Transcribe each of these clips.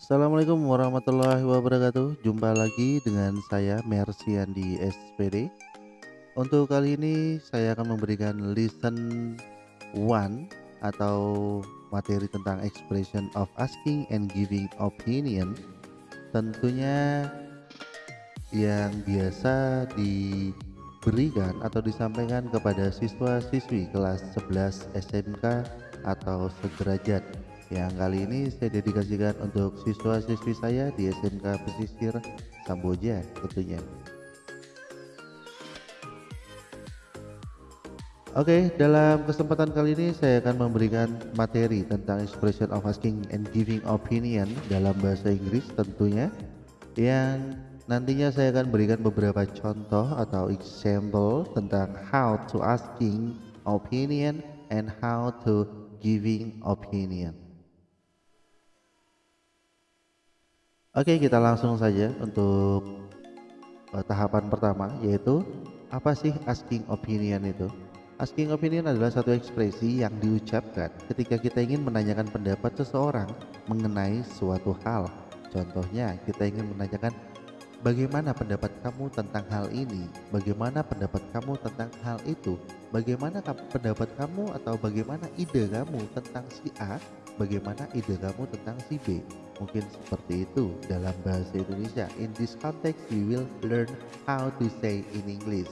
Assalamualaikum warahmatullahi wabarakatuh. Jumpa lagi dengan saya Mersian di SPD. Untuk kali ini saya akan memberikan listen one atau materi tentang expression of asking and giving opinion. Tentunya yang biasa diberikan atau disampaikan kepada siswa-siswi kelas 11 SMK atau sederajat yang kali ini saya dedikasikan untuk siswa-siswi saya di SMK Pesisir Samboja tentunya. Oke, dalam kesempatan kali ini saya akan memberikan materi tentang expression of asking and giving opinion dalam bahasa Inggris tentunya yang nantinya saya akan berikan beberapa contoh atau example tentang how to asking opinion and how to giving opinion. Oke, kita langsung saja untuk uh, tahapan pertama yaitu apa sih asking opinion itu? Asking opinion adalah satu ekspresi yang diucapkan ketika kita ingin menanyakan pendapat seseorang mengenai suatu hal. Contohnya, kita ingin menanyakan bagaimana pendapat kamu tentang hal ini? Bagaimana pendapat kamu tentang hal itu? Bagaimana pendapat kamu atau bagaimana ide kamu tentang si A? Bagaimana ide kamu tentang si B? Mungkin seperti itu dalam bahasa Indonesia. In this context, we will learn how to say in English.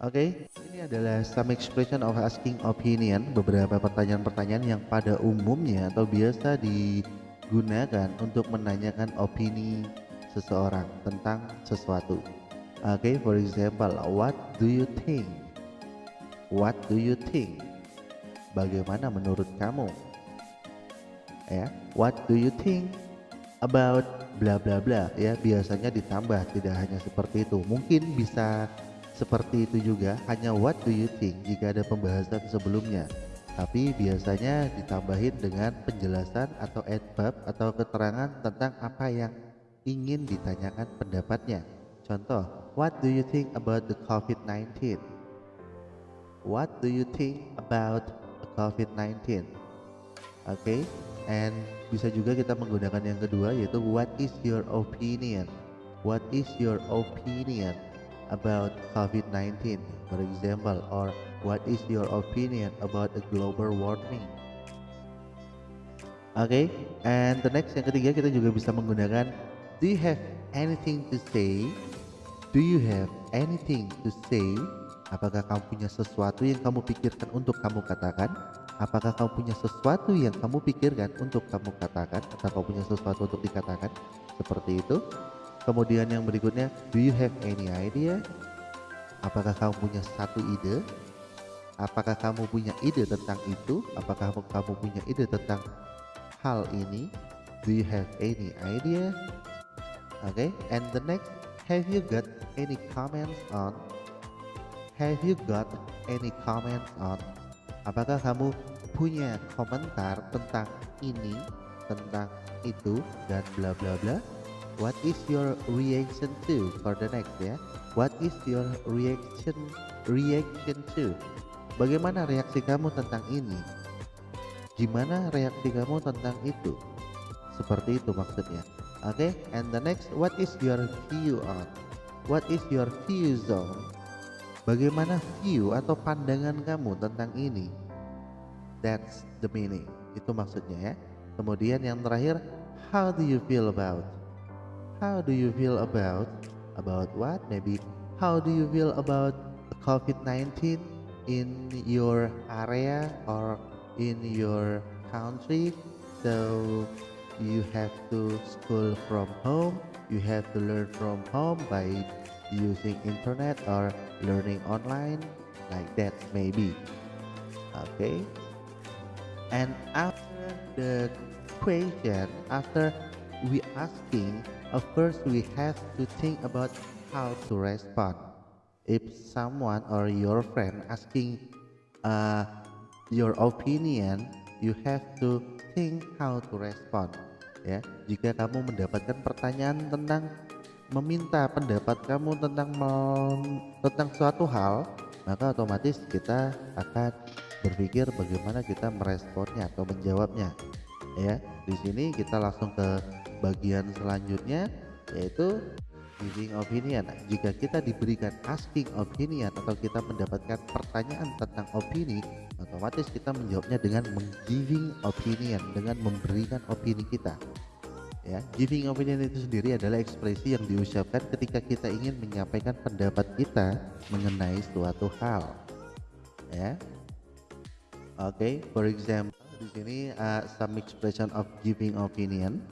Oke, okay, ini adalah some expression of asking opinion, beberapa pertanyaan-pertanyaan yang pada umumnya atau biasa digunakan untuk menanyakan opini seseorang tentang sesuatu. Oke, okay, for example, what do you think? What do you think? Bagaimana menurut kamu? Ya, what do you think about bla bla bla? Ya biasanya ditambah tidak hanya seperti itu. Mungkin bisa seperti itu juga hanya what do you think jika ada pembahasan sebelumnya. Tapi biasanya ditambahin dengan penjelasan atau adverb atau keterangan tentang apa yang ingin ditanyakan pendapatnya. Contoh what do you think about the COVID-19 what do you think about COVID-19. Oke, okay? and bisa juga kita menggunakan yang kedua yaitu what is your opinion? What is your opinion about COVID-19, for example, or what is your opinion about the global warming? Oke, okay? and the next yang ketiga kita juga bisa menggunakan do you have anything to say? Do you have anything to say? Apakah kamu punya sesuatu yang kamu pikirkan untuk kamu katakan? Apakah kamu punya sesuatu yang kamu pikirkan untuk kamu katakan? Atau kamu punya sesuatu untuk dikatakan? Seperti itu. Kemudian yang berikutnya, do you have any idea? Apakah kamu punya satu ide? Apakah kamu punya ide tentang itu? Apakah kamu punya ide tentang hal ini? Do you have any idea? Okay, and the next, have you got any comments on Have you got any comments on? Apakah kamu punya komentar tentang ini, tentang itu, dan bla bla bla? What is your reaction to for the next ya? What is your reaction reaction to? Bagaimana reaksi kamu tentang ini? Gimana reaksi kamu tentang itu? Seperti itu maksudnya. Oke, okay? and the next, what is your view on? What is your view zone? Bagaimana view atau pandangan kamu tentang ini? That's the meaning. Itu maksudnya ya. Kemudian yang terakhir, how do you feel about? How do you feel about? About what? Maybe how do you feel about COVID-19 in your area or in your country? So you have to school from home, you have to learn from home by using internet or learning online like that maybe. Okay. And after the question after we asking of course we have to think about how to respond. If someone or your friend asking uh, your opinion you have to think how to respond. Ya jika kamu mendapatkan pertanyaan tentang meminta pendapat kamu tentang tentang suatu hal, maka otomatis kita akan berpikir bagaimana kita meresponnya atau menjawabnya. Ya di sini kita langsung ke bagian selanjutnya yaitu giving opinion. Jika kita diberikan asking opinion atau kita mendapatkan pertanyaan tentang opini otomatis kita menjawabnya dengan giving opinion dengan memberikan opini kita ya. Giving opinion itu sendiri adalah ekspresi yang diucapkan ketika kita ingin menyampaikan pendapat kita mengenai suatu hal ya. Oke okay, for example di sini uh, some expression of giving opinion.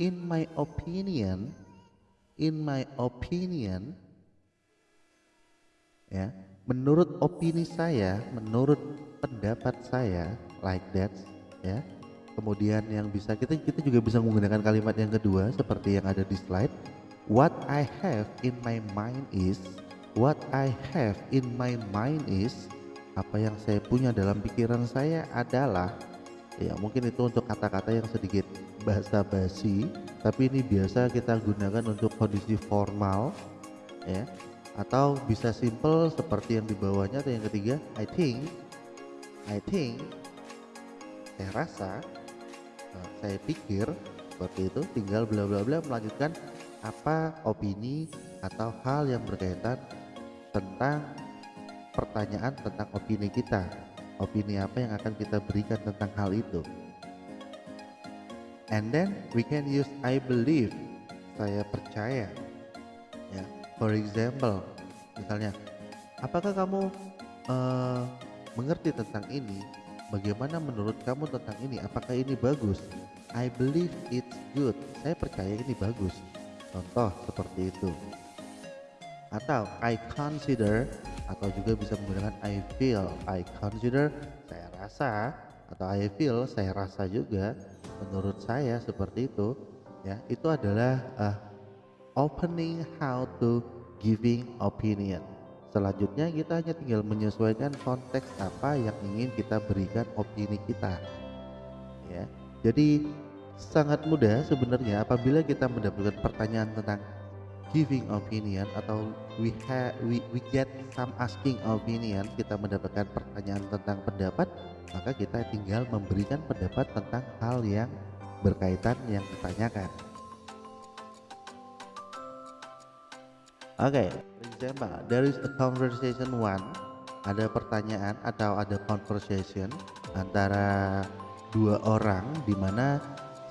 In my opinion in my opinion ya menurut opini saya menurut pendapat saya like that ya kemudian yang bisa kita kita juga bisa menggunakan kalimat yang kedua seperti yang ada di slide. What I have in my mind is what I have in my mind is apa yang saya punya dalam pikiran saya adalah ya mungkin itu untuk kata-kata yang sedikit bahasa basi tapi ini biasa kita gunakan untuk kondisi formal ya. Atau bisa simple seperti yang di bawahnya atau yang ketiga I think I think saya rasa Nah, saya pikir seperti itu. Tinggal bla bla bla melanjutkan apa opini atau hal yang berkaitan tentang pertanyaan tentang opini kita. Opini apa yang akan kita berikan tentang hal itu. And then we can use I believe. Saya percaya. Ya for example misalnya apakah kamu uh, mengerti tentang ini Bagaimana menurut kamu tentang ini? Apakah ini bagus? I believe it's good. Saya percaya ini bagus. Contoh seperti itu. Atau I consider atau juga bisa menggunakan I feel. I consider saya rasa atau I feel saya rasa juga menurut saya seperti itu ya itu adalah uh, opening how to giving opinion Selanjutnya kita hanya tinggal menyesuaikan konteks apa yang ingin kita berikan opini kita. Ya. Jadi sangat mudah sebenarnya apabila kita mendapatkan pertanyaan tentang giving opinion atau we have we, we get some asking opinion kita mendapatkan pertanyaan tentang pendapat maka kita tinggal memberikan pendapat tentang hal yang berkaitan yang ditanyakan oke okay there is a conversation one. Ada pertanyaan atau ada conversation antara dua orang di mana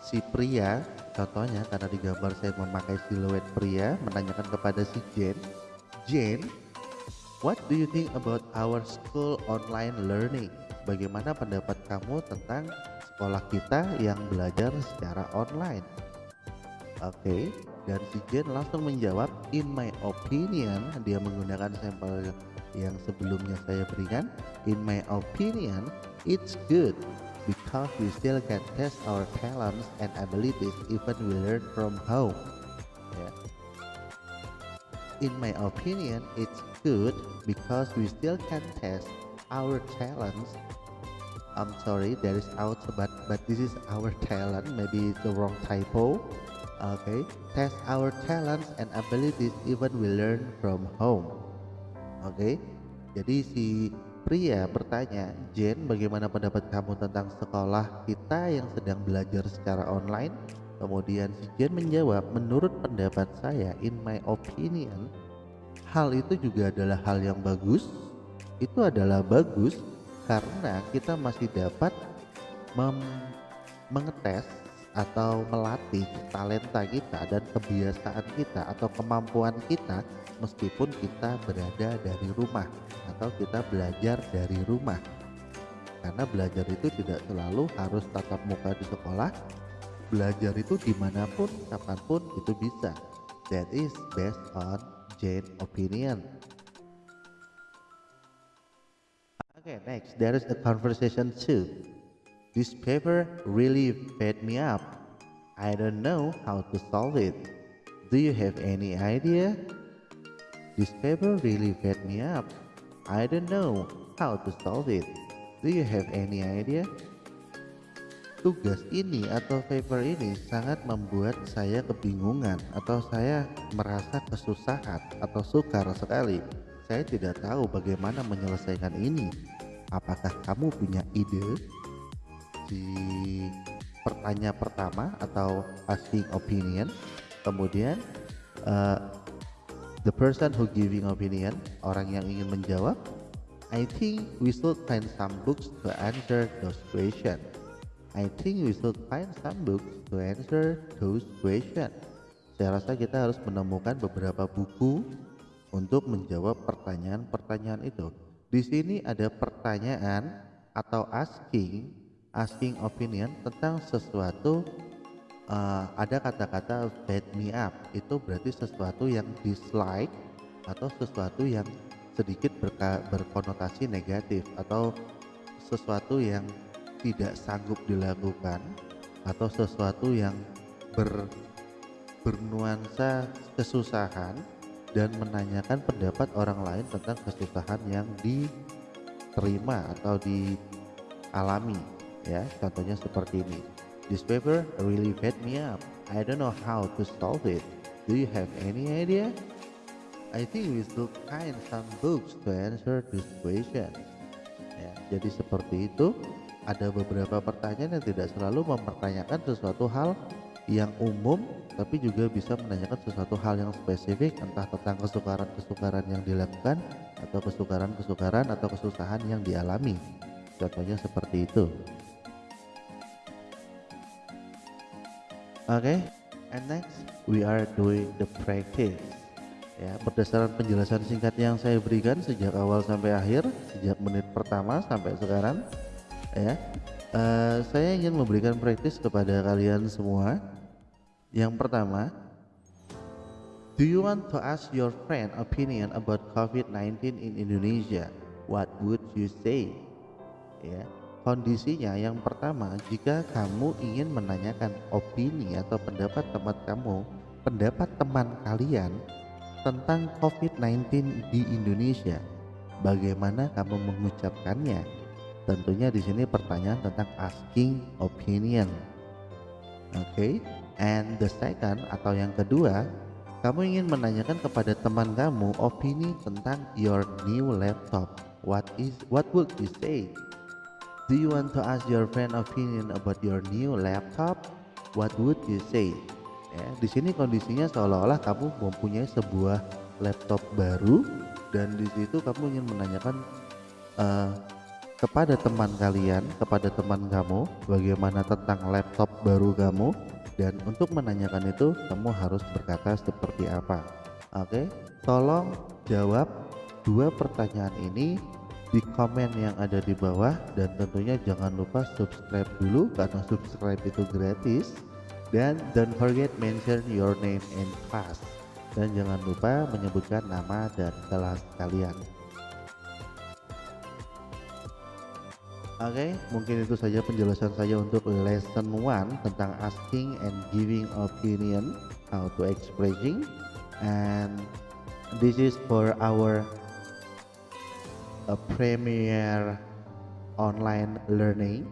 si pria contohnya karena di gambar saya memakai siluet pria menanyakan kepada si Jane Jane what do you think about our school online learning? Bagaimana pendapat kamu tentang sekolah kita yang belajar secara online? Oke okay dan si Jen langsung menjawab in my opinion dia menggunakan sampel yang sebelumnya saya berikan in my opinion it's good because we still can test our talents and abilities even we learn from home. Yeah. in my opinion it's good because we still can test our talents. I'm sorry there is out but but this is our talent. Maybe the wrong typo okay test our talents and abilities even we learn from home oke okay? jadi si pria bertanya Jen bagaimana pendapat kamu tentang sekolah kita yang sedang belajar secara online kemudian si Jen menjawab menurut pendapat saya in my opinion hal itu juga adalah hal yang bagus itu adalah bagus karena kita masih dapat mengetes atau melatih talenta kita dan kebiasaan kita atau kemampuan kita meskipun kita berada dari rumah atau kita belajar dari rumah. Karena belajar itu tidak selalu harus tatap muka di sekolah belajar itu di mana pun kapan pun itu bisa. That is based on Jane opinion. Okay next. There is a conversation too This paper really fed me up. I don't know how to solve it. Do you have any idea? This paper really fed me up. I don't know how to solve it. Do you have any idea? Tugas ini atau paper ini sangat membuat saya kebingungan atau saya merasa kesusahan atau sukar sekali. saya tidak tahu bagaimana menyelesaikan ini. Apakah kamu punya ide? Di pertanyaan pertama atau asking opinion, kemudian uh, the person who giving opinion, orang yang ingin menjawab, I think we should find some books to answer those questions. I think we should find some books to answer those questions. Saya rasa kita harus menemukan beberapa buku untuk menjawab pertanyaan-pertanyaan itu. Di sini ada pertanyaan atau asking, asking opinion tentang sesuatu uh, ada kata-kata bad me up. Itu berarti sesuatu yang dislike atau sesuatu yang sedikit berka, berkonotasi negatif atau sesuatu yang tidak sanggup dilakukan atau sesuatu yang ber bernuansa kesusahan dan menanyakan pendapat orang lain tentang kesusahan yang diterima atau dialami ya contohnya seperti ini. This paper really fed me up. I don't know how to solve it. Do you have any idea? I think we should find some books to answer this question. Ya, jadi seperti itu. Ada beberapa pertanyaan yang tidak selalu mempertanyakan sesuatu hal yang umum tapi juga bisa menanyakan sesuatu hal yang spesifik entah tentang kesukaran-kesukaran yang dilakukan atau kesukaran-kesukaran atau kesusahan yang dialami. Contohnya seperti itu okay. and next we are doing the practice ya berdasarkan penjelasan singkat yang saya berikan sejak awal sampai akhir sejak menit pertama sampai sekarang ya uh, saya ingin memberikan praktis kepada kalian semua yang pertama, do you want to ask your friend opinion about COVID-19 in Indonesia? What would you say? Ya, kondisinya yang pertama, jika kamu ingin menanyakan opini atau pendapat teman kamu, pendapat teman kalian tentang COVID-19 di Indonesia, bagaimana kamu mengucapkannya? Tentunya di sini pertanyaan tentang asking opinion. Oke. Okay? And the second atau yang kedua, kamu ingin menanyakan kepada teman kamu opini tentang your new laptop. What is what would you say? Do you want to ask your friend opinion about your new laptop? What would you say? Ya, di sini kondisinya seolah-olah kamu mempunyai sebuah laptop baru dan di situ kamu ingin menanyakan uh, kepada teman kalian, kepada teman kamu, bagaimana tentang laptop baru kamu dan untuk menanyakan itu kamu harus berkata seperti apa oke tolong jawab dua pertanyaan ini di komen yang ada di bawah. Dan tentunya jangan lupa subscribe dulu karena subscribe itu gratis. Dan don't forget mention your name and class dan jangan lupa menyebutkan nama dan kelas kalian. Oke, okay, mungkin itu saja penjelasan saya untuk lesson 1 tentang asking and giving opinion, how to expressing, and this is for our a premier online learning.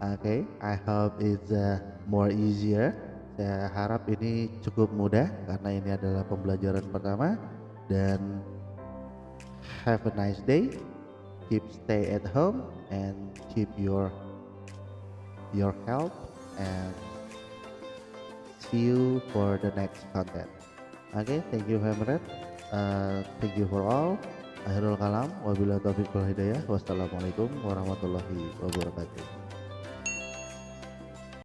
Okay, I hope it's uh, more easier. Saya harap ini cukup mudah karena ini adalah pembelajaran pertama dan have a nice day. Keep stay at home and keep your your health and see you for the next content okay thank you Hamret uh, thank you for all akhirul kalam wabillahi taufiq wal hidayah. Wassalamualaikum warahmatullahi wabarakatuh